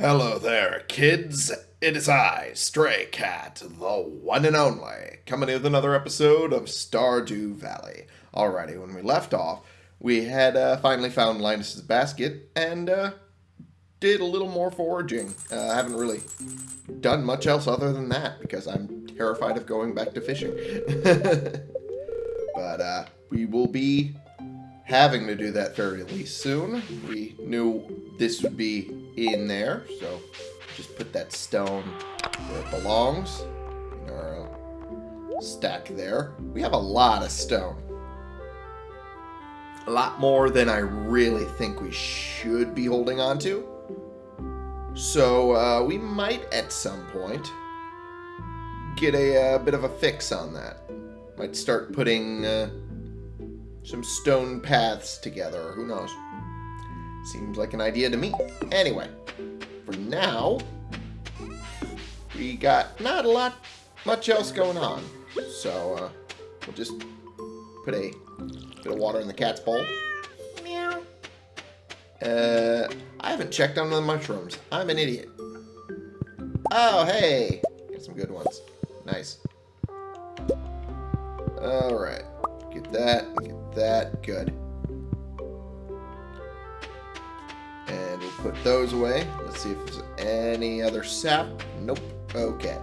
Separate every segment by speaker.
Speaker 1: Hello there, kids. It is I, Stray Cat, the one and only, coming in with another episode of Stardew Valley. Alrighty, when we left off, we had uh, finally found Linus's basket and uh, did a little more foraging. Uh, I haven't really done much else other than that because I'm terrified of going back to fishing. but uh, we will be having to do that fairly soon. We knew this would be in there, so just put that stone where it belongs in our uh, stack there. We have a lot of stone. A lot more than I really think we should be holding on to. So uh, we might at some point get a, uh, bit of a fix on that. Might start putting uh, some stone paths together. Who knows? Seems like an idea to me. Anyway, for now, we got not a lot, much else going on. So, uh, we'll just put a bit of water in the cat's bowl. Meow. Uh, I haven't checked on the mushrooms. I'm an idiot. Oh, hey. Got some good ones. Nice. Alright. Get that, get that. Good. And we'll put those away. Let's see if there's any other sap. Nope. Okay.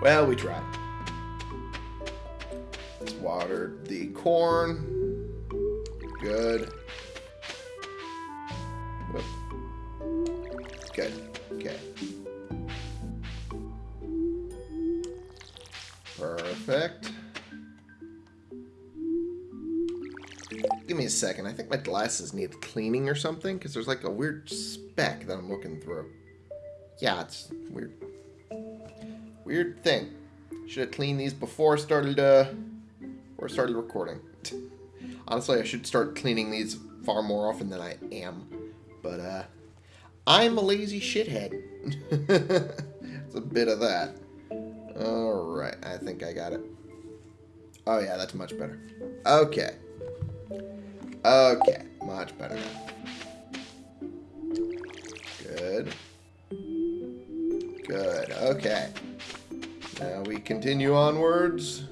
Speaker 1: Well, we tried. Let's water the corn. Good. Whoop. Good. Okay. Perfect. Give me a second. I think my glasses need cleaning or something, because there's like a weird speck that I'm looking through. Yeah, it's weird. Weird thing. Should have cleaned these before I started, uh, I started recording. Honestly, I should start cleaning these far more often than I am. But, uh, I'm a lazy shithead. it's a bit of that. Alright, I think I got it. Oh yeah, that's much better. Okay. Okay, much better Good. Good, okay. Now we continue onwards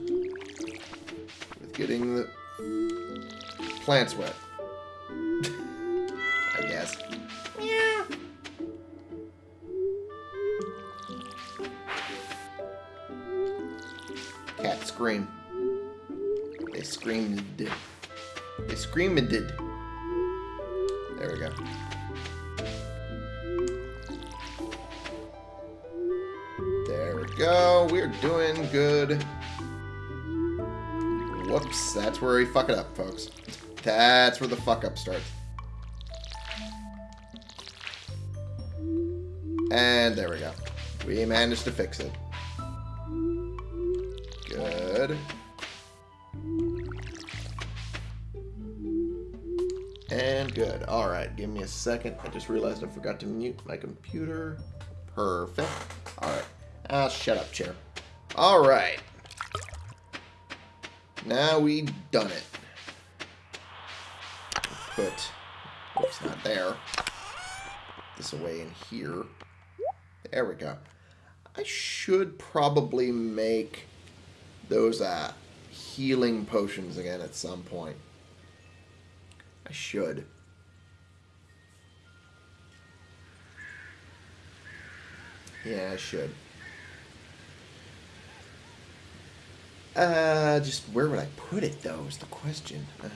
Speaker 1: with getting the plants wet. Scream. They screamed. They screamed. There we go. There we go. We're doing good. Whoops. That's where we fuck it up, folks. That's where the fuck up starts. And there we go. We managed to fix it. Good. And good. Alright, give me a second. I just realized I forgot to mute my computer. Perfect. Alright. Ah, shut up, chair. Alright. Now we done it. Put... Oops, not there. This away in here. There we go. I should probably make those uh, healing potions again at some point. I should. Yeah, I should. Uh, just where would I put it, though, is the question. Uh,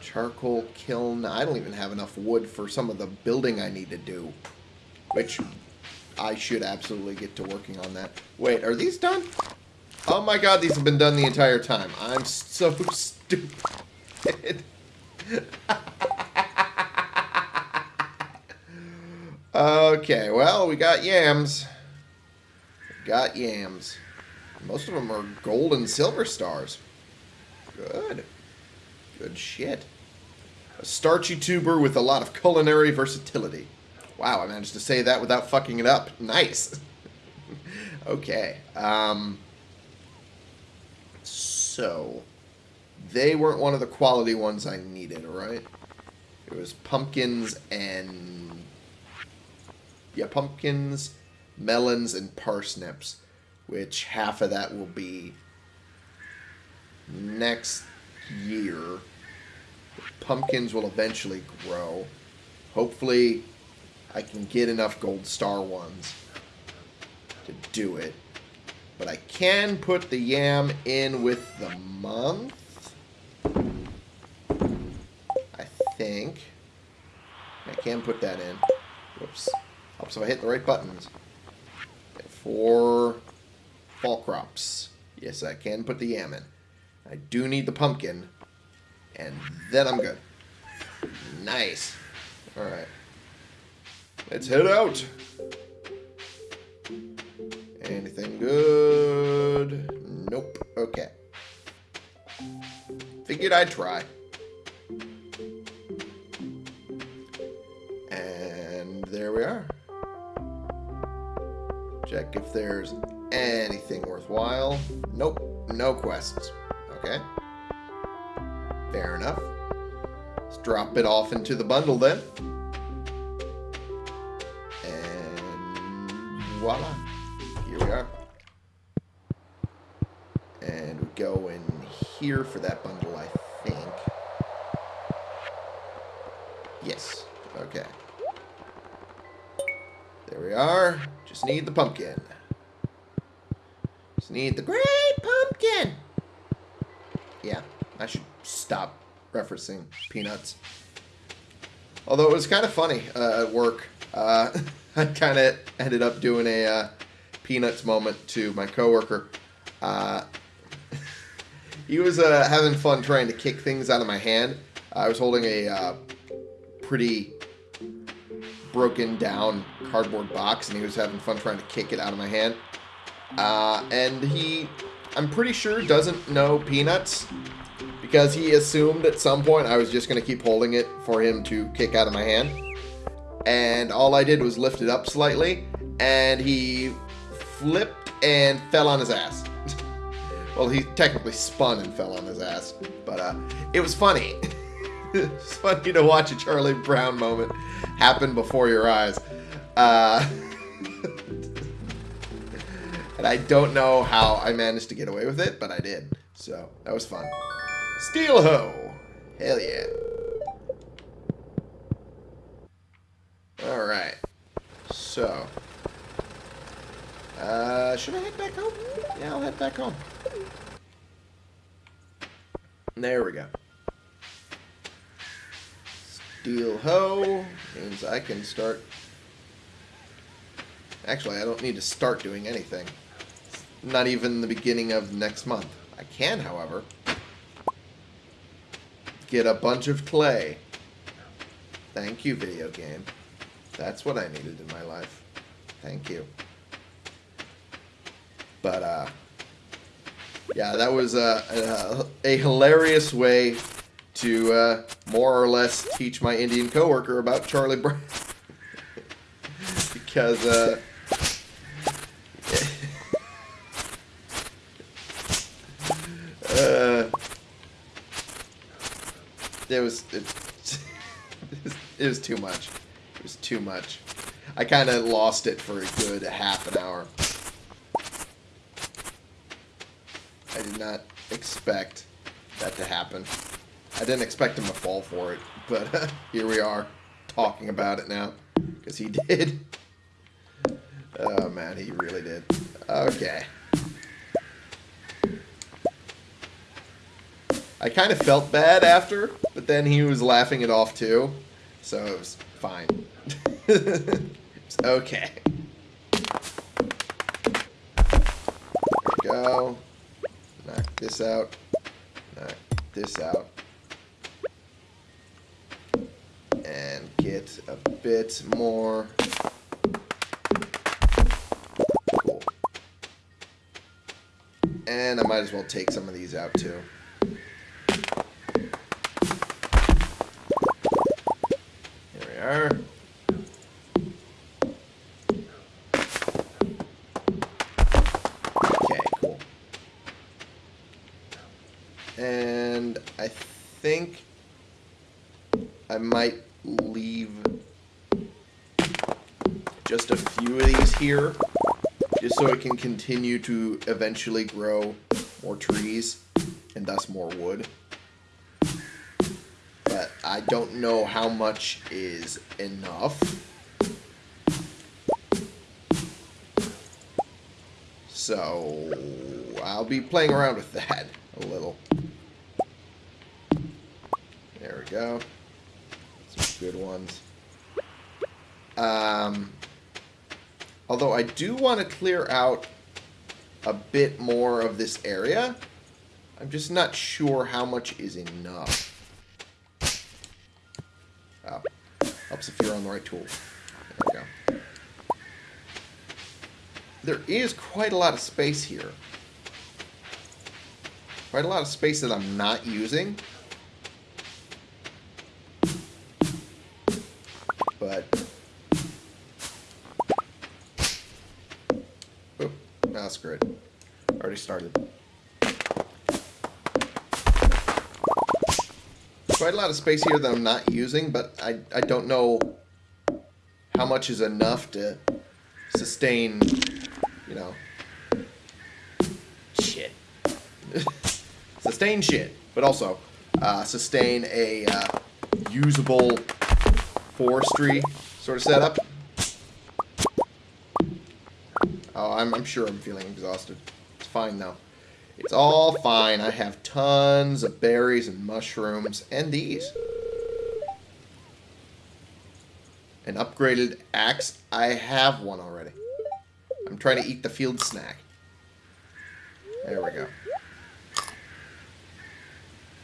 Speaker 1: charcoal kiln. I don't even have enough wood for some of the building I need to do. Which I should absolutely get to working on that. Wait, are these done? Oh my god, these have been done the entire time. I'm so stupid. okay, well, we got yams. got yams. Most of them are gold and silver stars. Good. Good shit. A starchy tuber with a lot of culinary versatility. Wow, I managed to say that without fucking it up. Nice. okay. Um, so, they weren't one of the quality ones I needed, alright? It was pumpkins and yeah, pumpkins, melons, and parsnips, which half of that will be next year. Pumpkins will eventually grow. Hopefully, I can get enough gold star ones to do it. But I can put the yam in with the month. I think. I can put that in. Whoops. Oh, Helps if I hit the right buttons. For fall crops. Yes, I can put the yam in. I do need the pumpkin. And then I'm good. Nice. Alright. Let's head out. Anything good? Nope. Okay. Figured I'd try. And there we are. Check if there's anything worthwhile. Nope. No quests. Okay. Fair enough. Let's drop it off into the bundle then. And voila. And we go in here for that bundle, I think. Yes. Okay. There we are. Just need the pumpkin. Just need the great pumpkin. Yeah, I should stop referencing peanuts. Although it was kind of funny uh, at work. Uh, I kind of ended up doing a uh, peanuts moment to my coworker. He was uh, having fun trying to kick things out of my hand. I was holding a uh, pretty broken down cardboard box, and he was having fun trying to kick it out of my hand. Uh, and he, I'm pretty sure, doesn't know peanuts because he assumed at some point I was just going to keep holding it for him to kick out of my hand. And all I did was lift it up slightly, and he flipped and fell on his ass. Well, he technically spun and fell on his ass, but uh, it was funny. it's funny to watch a Charlie Brown moment happen before your eyes. Uh, and I don't know how I managed to get away with it, but I did. So, that was fun. Steel hoe! Hell yeah. Alright. So. Uh, should I head back home? Yeah, I'll head back home. There we go. Steel hoe means I can start... Actually, I don't need to start doing anything. Not even the beginning of next month. I can, however, get a bunch of clay. Thank you, video game. That's what I needed in my life. Thank you. But, uh, yeah, that was a, a, a hilarious way to uh, more or less teach my Indian coworker about Charlie Brown. because, uh, uh, it was, it, it was too much. It was too much. I kind of lost it for a good half an hour. I did not expect that to happen. I didn't expect him to fall for it, but uh, here we are talking about it now because he did. Oh man, he really did. Okay. I kind of felt bad after, but then he was laughing it off too, so it was fine. okay. There we go. This out. This out. And get a bit more. Cool. And I might as well take some of these out too. Here, just so it can continue to eventually grow more trees and thus more wood. But I don't know how much is enough. So I'll be playing around with that a little. There we go. Some good ones. Um, although I do want to clear out a bit more of this area. I'm just not sure how much is enough. Oh, helps if you're on the right tool. There we go. There is quite a lot of space here. Quite a lot of space that I'm not using. Started. Quite a lot of space here that I'm not using, but I, I don't know how much is enough to sustain, you know, shit. sustain shit, but also uh, sustain a uh, usable forestry sort of setup. Oh, I'm, I'm sure I'm feeling exhausted. Fine though. It's all fine. I have tons of berries and mushrooms and these. An upgraded axe. I have one already. I'm trying to eat the field snack. There we go.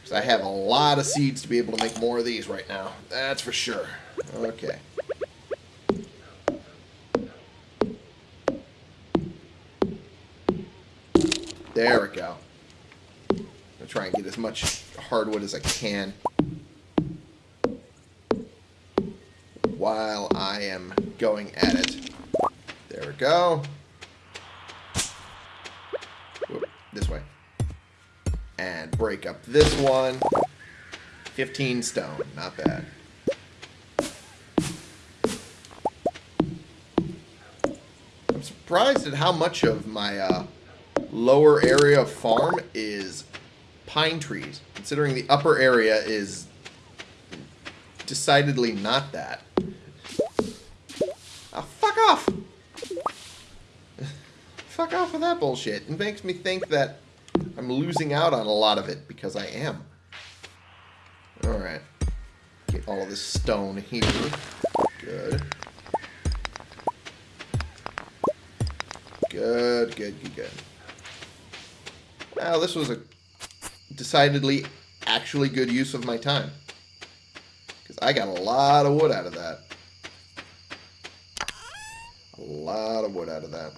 Speaker 1: So I have a lot of seeds to be able to make more of these right now. That's for sure. Okay. There we go. I'll try and get as much hardwood as I can. While I am going at it. There we go. this way. And break up this one. 15 stone. Not bad. I'm surprised at how much of my uh, lower area of farm is pine trees, considering the upper area is decidedly not that. Oh, fuck off! fuck off with that bullshit. It makes me think that I'm losing out on a lot of it, because I am. Alright. Get all of this stone here. Good. Good, good, good, good. Now, this was a decidedly actually good use of my time. Because I got a lot of wood out of that. A lot of wood out of that.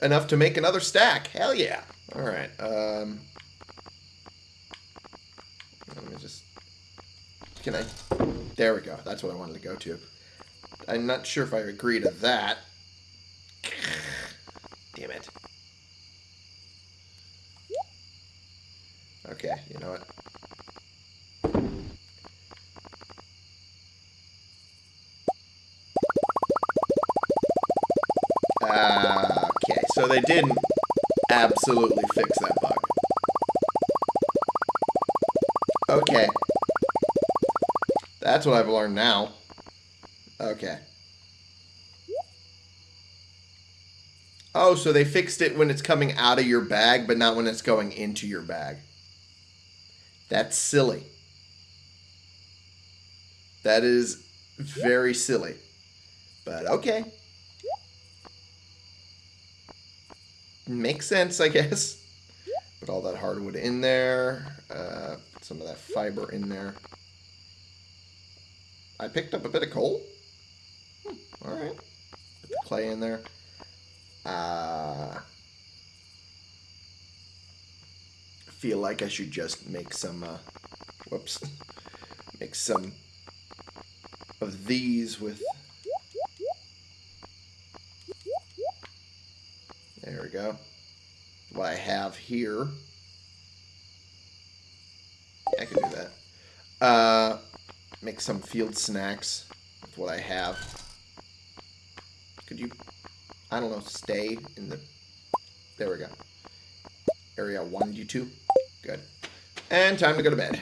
Speaker 1: Enough to make another stack. Hell yeah. Alright. Um, let me just... Can I... There we go. That's what I wanted to go to. I'm not sure if I agree to that. Okay, you know what? Okay, so they didn't absolutely fix that bug. Okay. That's what I've learned now. Okay. Oh, so they fixed it when it's coming out of your bag, but not when it's going into your bag. That's silly. That is very silly. But okay. Makes sense, I guess. Put all that hardwood in there. Uh, some of that fiber in there. I picked up a bit of coal. Hmm, Alright. Put the clay in there. Uh, feel like I should just make some, uh, whoops, make some of these with, there we go, what I have here. I can do that. Uh, make some field snacks with what I have. Could you, I don't know, stay in the... There we go. Area 1, you two. Good. And time to go to bed.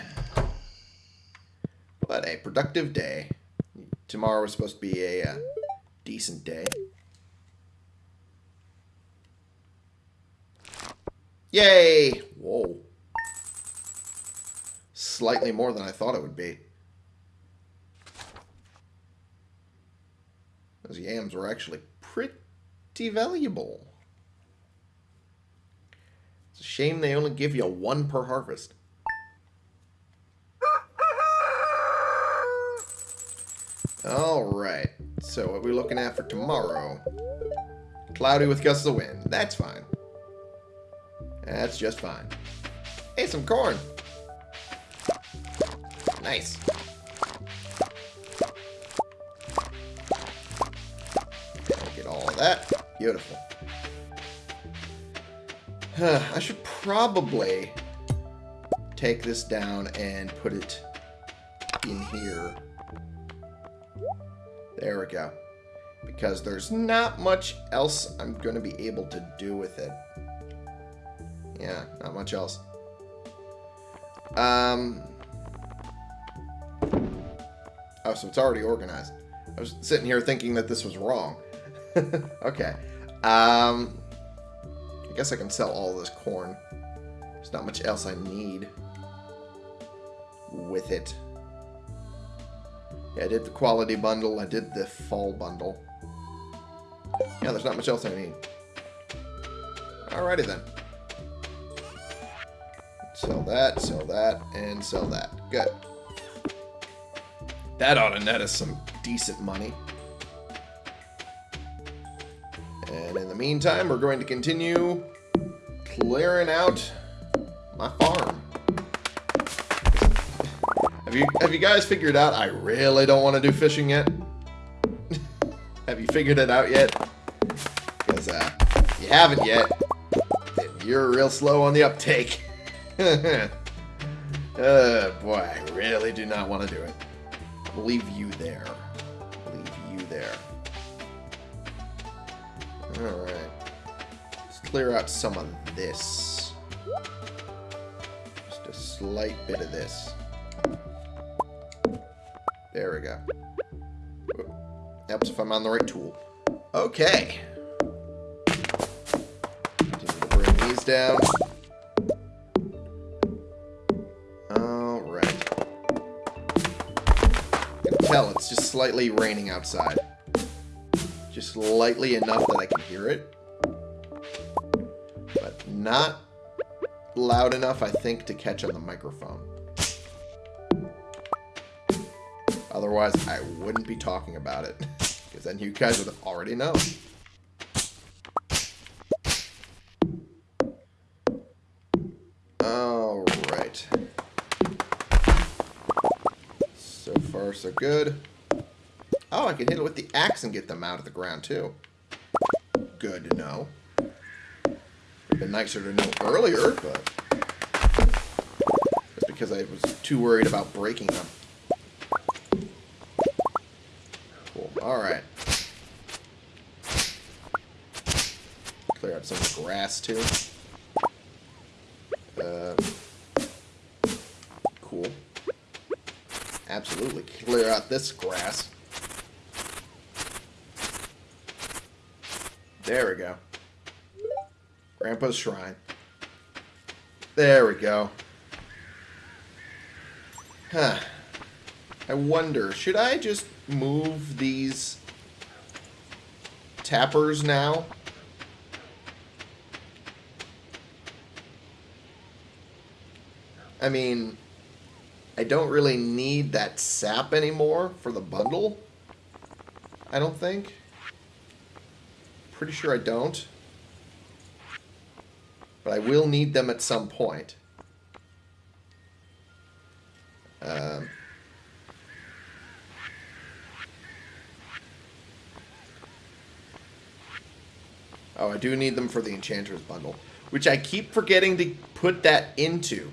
Speaker 1: What a productive day. Tomorrow is supposed to be a uh, decent day. Yay! Whoa. Slightly more than I thought it would be. Those yams were actually pretty valuable. Shame they only give you one per harvest. Alright, so what are we looking at for tomorrow? Cloudy with gusts of wind. That's fine. That's just fine. Hey, some corn. Nice. Get all that. Beautiful. I should probably take this down and put it in here. There we go. Because there's not much else I'm going to be able to do with it. Yeah, not much else. Um. Oh, so it's already organized. I was sitting here thinking that this was wrong. okay. Um. I guess I can sell all this corn. There's not much else I need with it. Yeah, I did the quality bundle. I did the fall bundle. Yeah, there's not much else I need. Alrighty then. Sell that, sell that, and sell that. Good. That ought to net us some decent money. And in the meantime, we're going to continue clearing out my farm. Have you have you guys figured out I really don't want to do fishing yet? have you figured it out yet? Because uh, if you haven't yet, you're real slow on the uptake. uh, boy, I really do not want to do it. I'll leave you there. I'll leave you there. Alright. Let's clear out some of this. Slight bit of this. There we go. Helps if I'm on the right tool. Okay. Continue bring these down. Alright. Can tell it's just slightly raining outside. Just slightly enough that I can hear it. But not loud enough, I think, to catch on the microphone. Otherwise, I wouldn't be talking about it. Because then you guys would already known. Alright. So far, so good. Oh, I can hit it with the axe and get them out of the ground, too. Good to know. Been nicer to know earlier, but... Just because I was too worried about breaking them. Cool. Alright. Clear out some grass, too. Uh, cool. Absolutely. Clear out this grass. There we go. Grandpa's shrine. There we go. Huh. I wonder, should I just move these tappers now? I mean, I don't really need that sap anymore for the bundle. I don't think. Pretty sure I don't. But I will need them at some point. Um, Oh, I do need them for the Enchanter's bundle. Which I keep forgetting to put that into.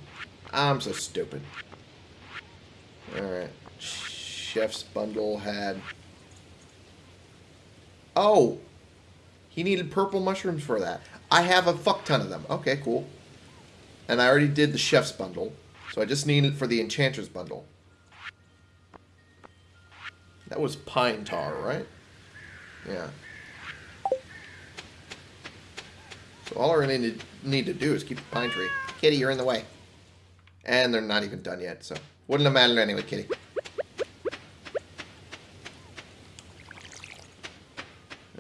Speaker 1: I'm so stupid. Alright. Chef's bundle had Oh, he needed purple mushrooms for that. I have a fuck ton of them. Okay, cool. And I already did the chef's bundle. So I just need it for the enchanter's bundle. That was pine tar, right? Yeah. So all I really need, need to do is keep the pine tree. Kitty, you're in the way. And they're not even done yet, so... Wouldn't have mattered anyway, Kitty.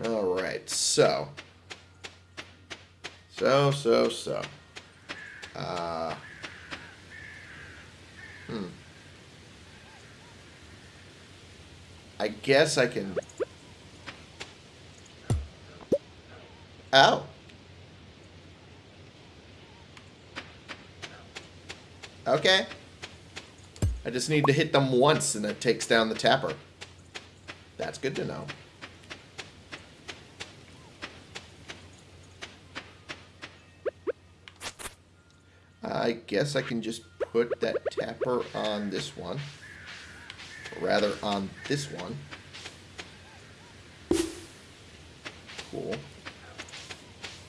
Speaker 1: Alright, so... So, so, so. Uh... Hmm. I guess I can... Oh. Okay. I just need to hit them once and it takes down the tapper. That's good to know. I guess I can just put that tapper on this one. Or rather, on this one. Cool.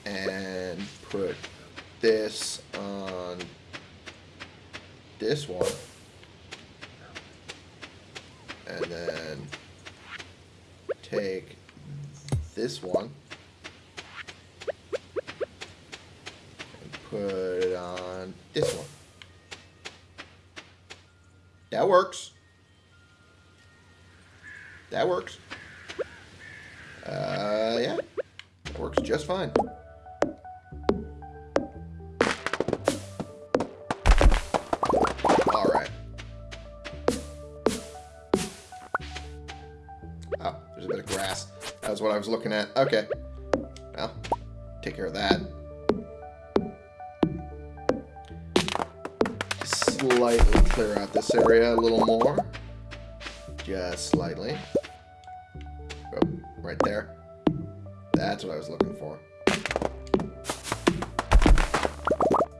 Speaker 1: And put this on this one. And then take this one. Put it on this one. That works. That works. Uh, yeah. That works just fine. Alright. Oh, there's a bit of grass. That was what I was looking at. Okay. Well, take care of that. Slightly clear out this area a little more. Just slightly. Oh, right there. That's what I was looking for.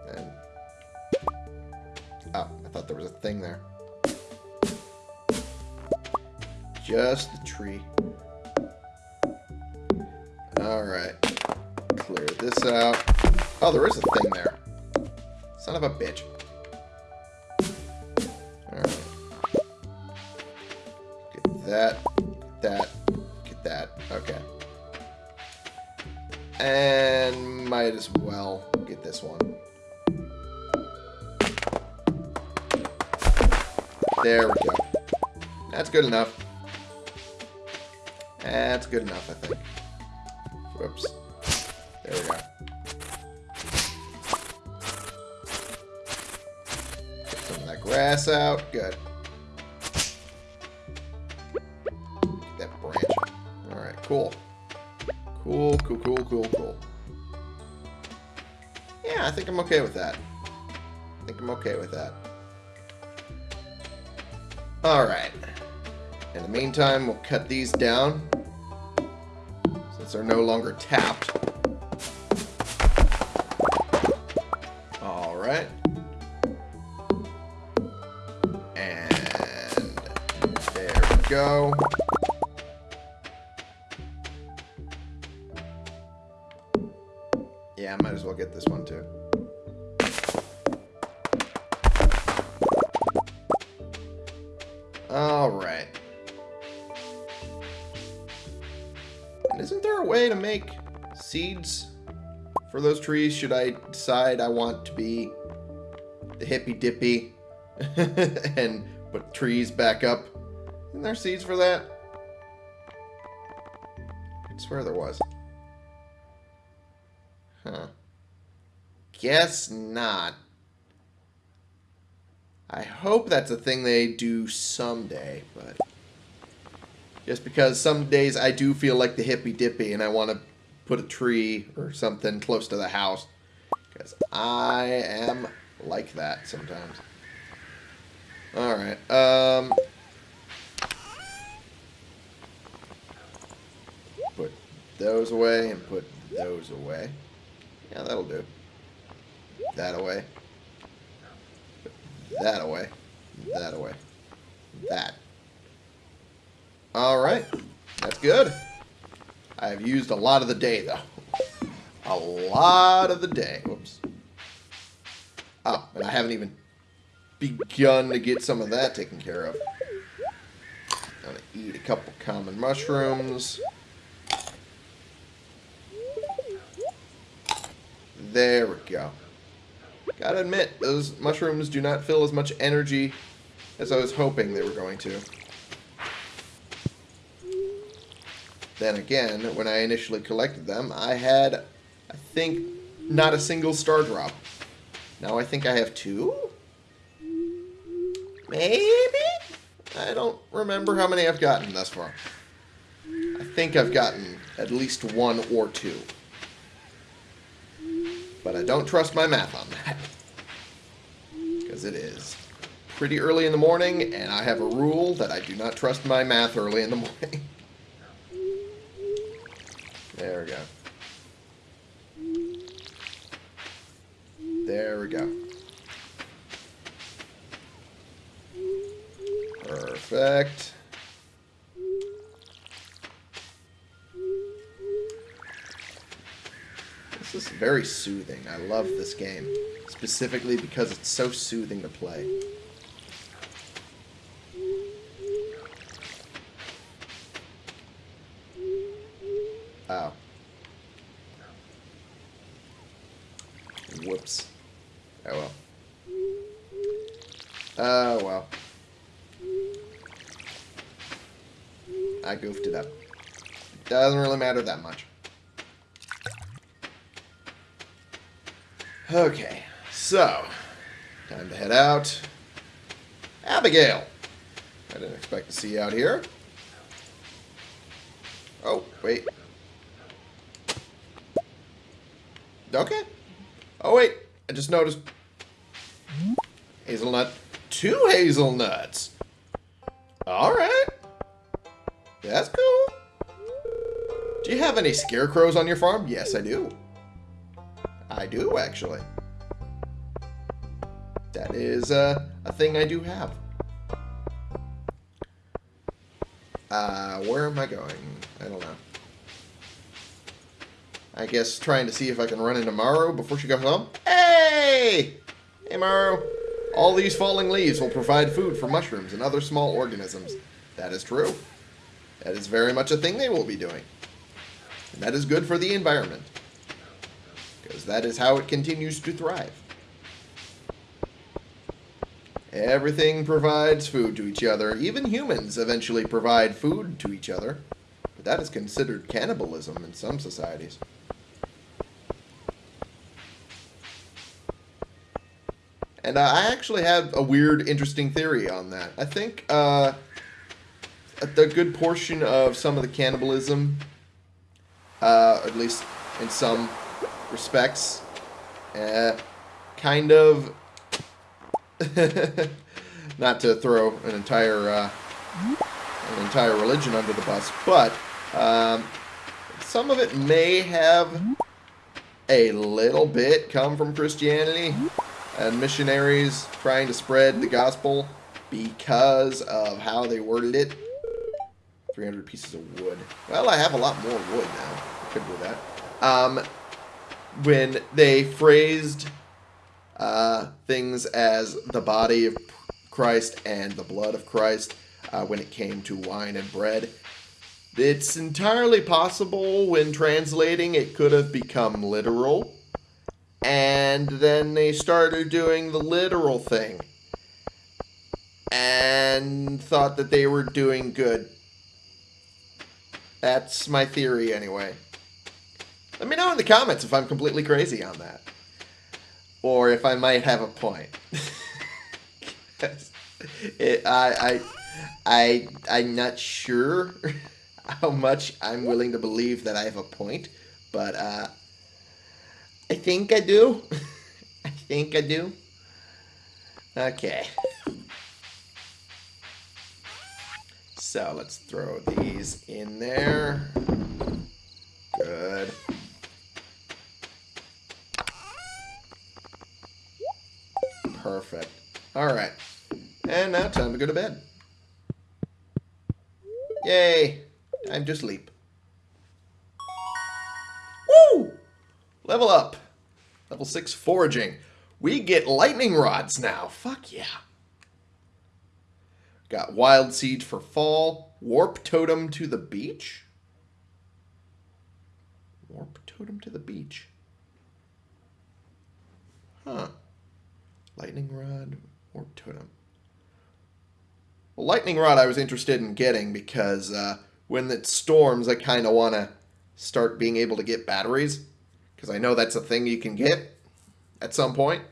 Speaker 1: And oh, I thought there was a thing there. Just the tree. Alright. Clear this out. Oh, there is a thing there. Son of a bitch. There we go. That's good enough. That's good enough, I think. Whoops. There we go. Get some of that grass out. Good. Get that branch. Alright, cool. Cool, cool, cool, cool, cool. Yeah, I think I'm okay with that. I think I'm okay with that. Alright. In the meantime, we'll cut these down. Since they're no longer tapped. Alright. And there we go. For those trees should I decide I want to be the hippy dippy and put trees back up? Isn't there seeds for that? I swear there was. Huh. Guess not. I hope that's a thing they do someday, but... Just because some days I do feel like the hippy dippy and I want to put a tree or something close to the house. Because I am like that sometimes. Alright, um... Put those away and put those away. Yeah, that'll do. That away. That away. That away. That. Alright. That's good. I've used a lot of the day, though. A lot of the day. Whoops. Oh, ah, and I haven't even begun to get some of that taken care of. I'm going to eat a couple common mushrooms. There we go. Gotta admit, those mushrooms do not feel as much energy as I was hoping they were going to. Then again, when I initially collected them, I had, I think, not a single Stardrop. Now I think I have two? Maybe? I don't remember how many I've gotten thus far. I think I've gotten at least one or two. But I don't trust my math on that. Because it is pretty early in the morning, and I have a rule that I do not trust my math early in the morning. There we go. There we go. Perfect. This is very soothing. I love this game. Specifically because it's so soothing to play. Oh. Whoops. Oh well. Oh well. I goofed it up. Doesn't really matter that much. Okay, so time to head out. Abigail. I didn't expect to see you out here. Oh, wait. Okay. Oh, wait. I just noticed. Hazelnut. Two hazelnuts. Alright. That's cool. Do you have any scarecrows on your farm? Yes, I do. I do, actually. That is uh, a thing I do have. Uh, where am I going? I don't know. I guess trying to see if I can run into Maru before she goes home. Hey! Hey, Maru. All these falling leaves will provide food for mushrooms and other small organisms. That is true. That is very much a thing they will be doing. And that is good for the environment. Because that is how it continues to thrive. Everything provides food to each other. Even humans eventually provide food to each other. But that is considered cannibalism in some societies. And uh, I actually have a weird, interesting theory on that. I think uh, a good portion of some of the cannibalism, uh, at least in some respects, uh, kind of, not to throw an entire uh, an entire religion under the bus, but um, some of it may have a little bit come from Christianity and missionaries trying to spread the gospel because of how they worded it. 300 pieces of wood. Well, I have a lot more wood now. I could do that. Um, when they phrased uh, things as the body of Christ and the blood of Christ uh, when it came to wine and bread, it's entirely possible when translating it could have become literal. And then they started doing the literal thing. And thought that they were doing good. That's my theory anyway. Let me know in the comments if I'm completely crazy on that. Or if I might have a point. it, I, I, I, I'm not sure how much I'm willing to believe that I have a point, but uh, I think I do. I think I do. Okay. So let's throw these in there. Good. Perfect. Alright. And now time to go to bed. Yay! Time to sleep. 6 foraging. We get lightning rods now. Fuck yeah. Got wild seed for fall. Warp totem to the beach. Warp totem to the beach. Huh. Lightning rod, warp totem. Well, lightning rod I was interested in getting because uh, when it storms, I kind of want to start being able to get batteries because I know that's a thing you can get at some point.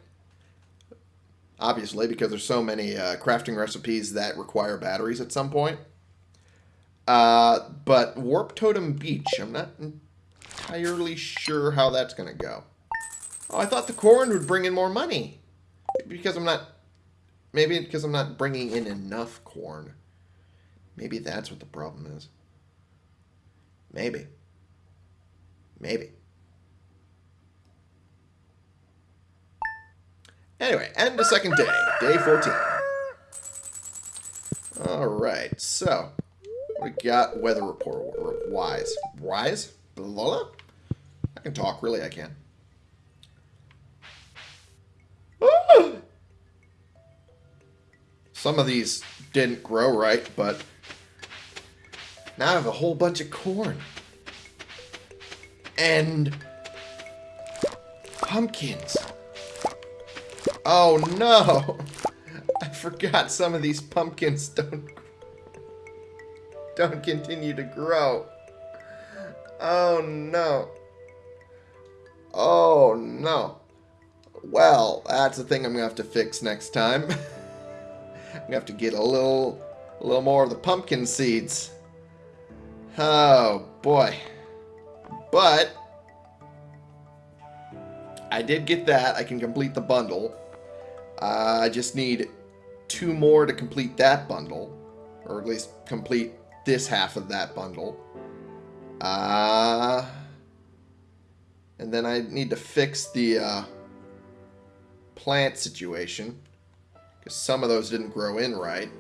Speaker 1: Obviously, because there's so many uh, crafting recipes that require batteries at some point. Uh, but Warp Totem Beach, I'm not entirely sure how that's going to go. Oh, I thought the corn would bring in more money. Because I'm not... Maybe because I'm not bringing in enough corn. Maybe that's what the problem is. Maybe. Maybe. Anyway, end the second day. Day 14. Alright, so... We got weather report wise. Wise? Blah, I can talk, really I can. Some of these didn't grow right, but now I have a whole bunch of corn. And pumpkins. Oh no! I forgot some of these pumpkins don't don't continue to grow. Oh no. Oh no. Well, that's the thing I'm gonna have to fix next time. I'm gonna have to get a little a little more of the pumpkin seeds. Oh boy. But I did get that. I can complete the bundle. I just need two more to complete that bundle. Or at least complete this half of that bundle. Uh, and then I need to fix the uh, plant situation. Because some of those didn't grow in right.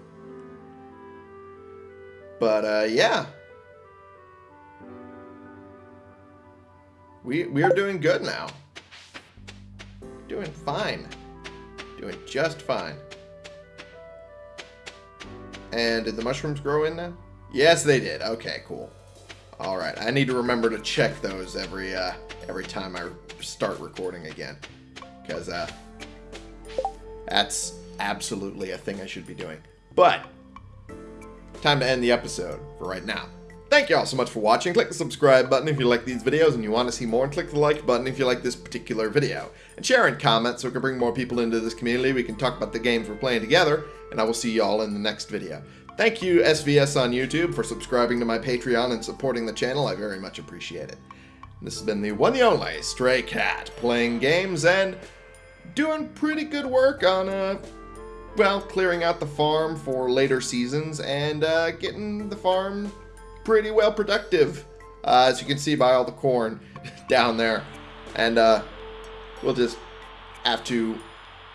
Speaker 1: But, uh, yeah. We, we are doing good now. Doing fine. Doing just fine. And did the mushrooms grow in now? Yes, they did. Okay, cool. All right, I need to remember to check those every uh, every time I start recording again, because uh, that's absolutely a thing I should be doing. But time to end the episode for right now. Thank you all so much for watching. Click the subscribe button if you like these videos and you want to see more, and click the like button if you like this particular video. And share and comment so we can bring more people into this community. We can talk about the games we're playing together, and I will see you all in the next video. Thank you, SVS on YouTube, for subscribing to my Patreon and supporting the channel. I very much appreciate it. This has been the one and only Stray Cat, playing games and doing pretty good work on, uh, well, clearing out the farm for later seasons and uh, getting the farm pretty well productive, uh, as you can see by all the corn down there. And uh, we'll just have to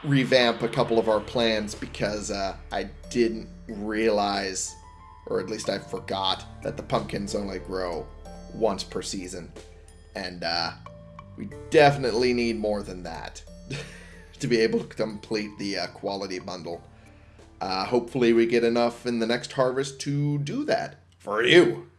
Speaker 1: revamp a couple of our plans because uh, I didn't realize, or at least I forgot, that the pumpkins only grow once per season. And uh, we definitely need more than that to be able to complete the uh, quality bundle. Uh, hopefully we get enough in the next harvest to do that for you.